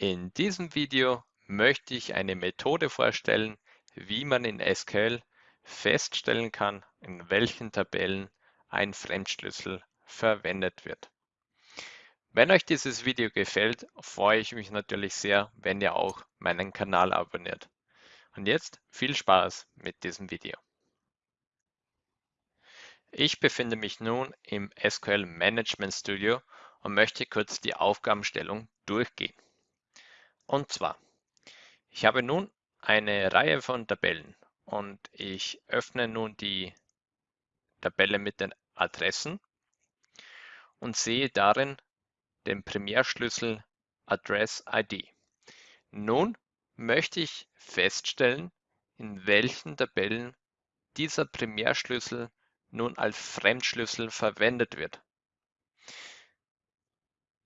In diesem Video möchte ich eine Methode vorstellen, wie man in SQL feststellen kann, in welchen Tabellen ein Fremdschlüssel verwendet wird. Wenn euch dieses Video gefällt, freue ich mich natürlich sehr, wenn ihr auch meinen Kanal abonniert. Und jetzt viel Spaß mit diesem Video. Ich befinde mich nun im SQL Management Studio und möchte kurz die Aufgabenstellung durchgehen. Und zwar, ich habe nun eine Reihe von Tabellen und ich öffne nun die Tabelle mit den Adressen und sehe darin den Primärschlüssel Address ID. Nun möchte ich feststellen, in welchen Tabellen dieser Primärschlüssel nun als Fremdschlüssel verwendet wird.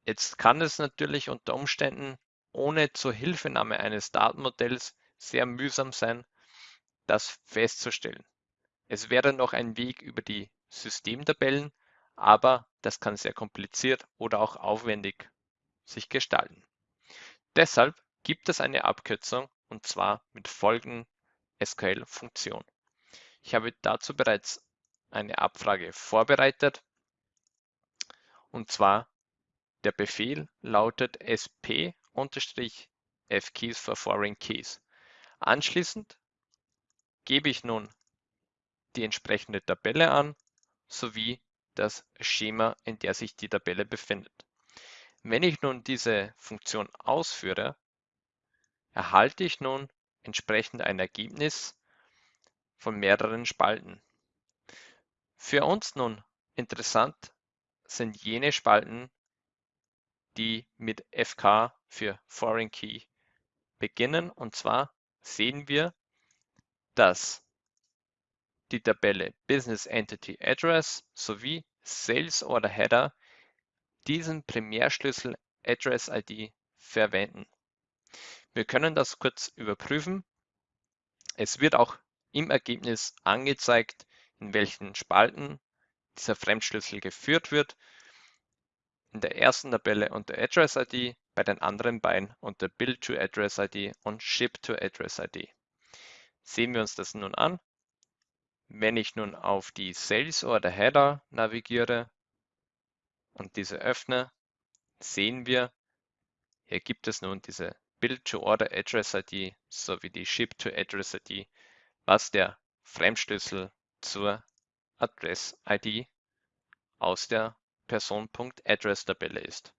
Jetzt kann es natürlich unter Umständen ohne Zuhilfenahme eines Datenmodells sehr mühsam sein, das festzustellen. Es wäre noch ein Weg über die Systemtabellen, aber das kann sehr kompliziert oder auch aufwendig sich gestalten. Deshalb gibt es eine Abkürzung und zwar mit folgenden SQL-Funktion. Ich habe dazu bereits eine Abfrage vorbereitet und zwar der Befehl lautet sp F-Keys for Foreign Keys. Anschließend gebe ich nun die entsprechende Tabelle an sowie das Schema, in der sich die Tabelle befindet. Wenn ich nun diese Funktion ausführe, erhalte ich nun entsprechend ein Ergebnis von mehreren Spalten. Für uns nun interessant sind jene Spalten, die mit FK für Foreign Key beginnen. Und zwar sehen wir, dass die Tabelle Business Entity Address sowie Sales Order Header diesen Primärschlüssel Address ID verwenden. Wir können das kurz überprüfen. Es wird auch im Ergebnis angezeigt, in welchen Spalten dieser Fremdschlüssel geführt wird in der ersten Tabelle unter Address ID, bei den anderen beiden unter Build to Address ID und Ship to Address ID. Sehen wir uns das nun an. Wenn ich nun auf die Sales Order Header navigiere und diese öffne, sehen wir, hier gibt es nun diese Build to Order Address ID sowie die Ship to Address ID, was der Fremdschlüssel zur Address ID aus der Person.Address-Tabelle ist.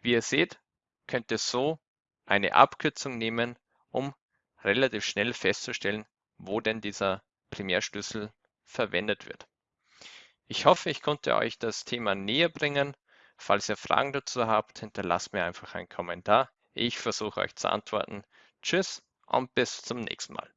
Wie ihr seht, könnt ihr so eine Abkürzung nehmen, um relativ schnell festzustellen, wo denn dieser Primärschlüssel verwendet wird. Ich hoffe, ich konnte euch das Thema näher bringen. Falls ihr Fragen dazu habt, hinterlasst mir einfach einen Kommentar. Ich versuche euch zu antworten. Tschüss und bis zum nächsten Mal.